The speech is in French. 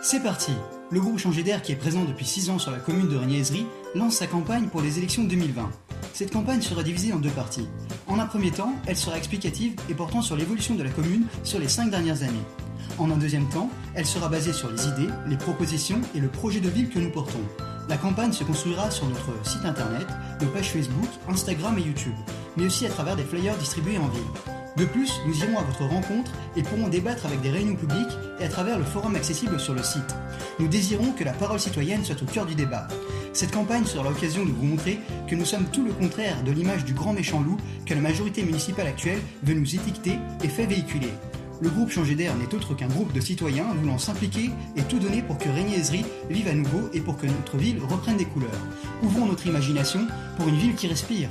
C'est parti Le groupe Changer d'air, qui est présent depuis 6 ans sur la commune de Régnier-Ezry, lance sa campagne pour les élections 2020. Cette campagne sera divisée en deux parties. En un premier temps, elle sera explicative et portant sur l'évolution de la commune sur les 5 dernières années. En un deuxième temps, elle sera basée sur les idées, les propositions et le projet de ville que nous portons. La campagne se construira sur notre site internet, nos pages Facebook, Instagram et YouTube, mais aussi à travers des flyers distribués en ville. De plus, nous irons à votre rencontre et pourrons débattre avec des réunions publiques et à travers le forum accessible sur le site. Nous désirons que la parole citoyenne soit au cœur du débat. Cette campagne sera l'occasion de vous montrer que nous sommes tout le contraire de l'image du grand méchant loup que la majorité municipale actuelle veut nous étiqueter et fait véhiculer. Le groupe Changer d'air n'est autre qu'un groupe de citoyens voulant s'impliquer et tout donner pour que Régnier-Ezry vive à nouveau et pour que notre ville reprenne des couleurs. Ouvrons notre imagination pour une ville qui respire.